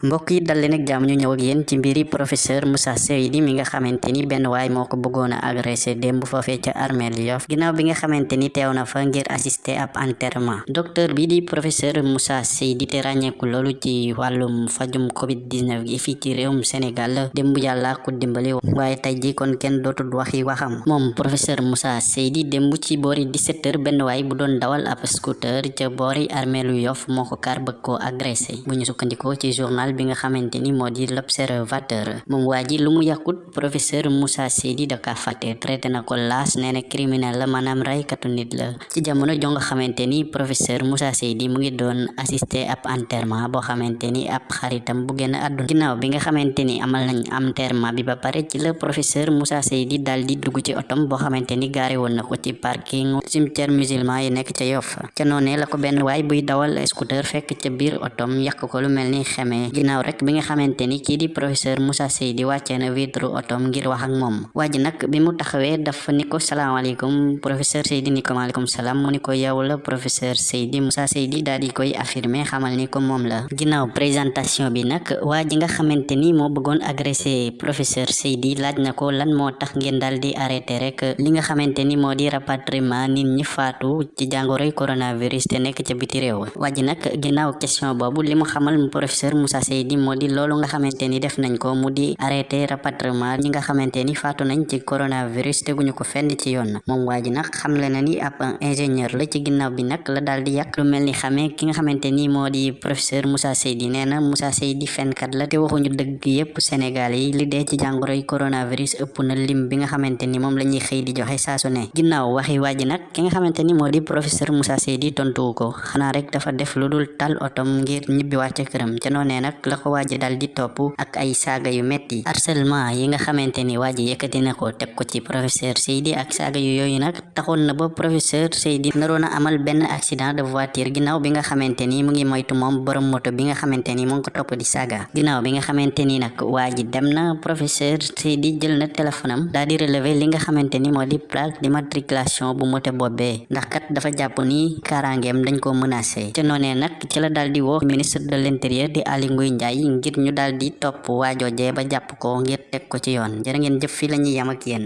mbokk yi dal leen ak jàmm ñu ñëw ak yéen ci mbiri professeur Moussa Seydi mi nga xamante ni benn waay moo ko bëggoon a agressé démb foofee ca armeel Yoff. Bi nga xamante ni teew na fa ngir assister ab enterrement. Docteur bi di professeur Moussa Seydi te ràññeeku loolu ci wàllum fajum covid 19 gi fii ci réewum Sénégal. Démb yàlla ko dimbali waaye tey ji kon kenn dootul waxi waxam. Moom professeur Moussa Seydi démb ci boori 17 heures benn waay bu doon dawal ab scooter ca boori armeelu Yoff moo ko kar bëgg bu ci journal journal bi nga xamante ni moo di l'observateur moom waa ji lu mu yàqut professeur Moussa Seydi da ka fàtte traité na ko laas nee na criminel la maanaam raykatu nit la ci jamono jo nga xamante professeur Moussa Seydi mu ngi doon assister ab enterrement boo xamante ni ab xaritam bu génn àdduna ginnaaw bi nga xamante ni amal nañ enterrement bi ba pare ci la professeur Moussa Seydi daal di dugg ci otom boo xamante ni gaare woon na ko ci parking cimetière musulman yi nekk ca Yoff ca noonee la ko benn waay buy dawal scooter fekk ca biir otom yàq ko lu mel ni ginnaaw rek bi nga xamante ni kii di professeur Moussa Seydi wàccee na vitre otom ngir wax ak moom. Waa ji nag bi mu taxawee dafa ni ko salaamaaleykum professeur Seydi ni ko maaleykum salaam. Mu ni ko yow la professeur Seydi Moussa Seydi daal di koy affirmer xamal ni ko la. Ginnaaw présentation bi nag waa ji nga xamante ni moo bëggoon agressé professeur Seydi laaj na lan moo tax ngeen daal di arrêté rek li nga xamante ni moo di rapatriement nit ñi faatu ci jàngoroy coronavirus te nekk ca biti réew. Waa ji nag ginnaaw question boobu li mu xamal professeur Moussa Seydi moo di loolu nga xamante ni def nañ ko mu di arrêté rapatriement ñi nga xamante ni faatu nañ ci coronavirus teguñu ko fenn ci yoon moom waa ji nag xamle na ni ab ingénieur la ci ginnaaw bi nag la daal di yàq lu mel ni ki nga xamante ni di professeur Moussa Seydi nee Moussa Seydi fenkat la te waxuñu dëgg yépp Sénégal yi li dee ci jàngoroy coronavirus ëpp na lim bi nga xamante ni moom la ñuy di joxe saa su ne. Ginnaaw waxi waa ji nag ki nga xamante ni moo di professeur Moussa Seydi tontuwu ko. Xanaa rek dafa def lu dul tal otom ngir ñibbi wàcce këram. Ca noonee nag la ko waaji dal di topp ak ay saaga yu metti harcèlement yi nga xamante ni waaji yëkkati na ko teg ko ci professeur Seydi ak saaga yu yooyu nag taxoon na ba professeur Seydi naroon a amal benn accident de voiture ginnaaw bi nga xamante ni mu ngi moytu moom borom moto bi nga xamante ni ko topp di saaga ginnaaw bi nga xamante ni nag waaji dem na professeur Seydi jël na téléphone am di relever li nga xamante ni moo di plaque d'immatriculation bu moto boobee ndax kat dafa jàpp ni kaaraangeem dañ ko menacé ca noonee nag ci la daal di woo ministre de l'intérieur di Aly Ngouille Ndiaye ngir ñu daal di topp waajoojee ba jàpp ko ngir teg ko ci yoon jërë ngeen jëf fi la ñuy yam ak yéen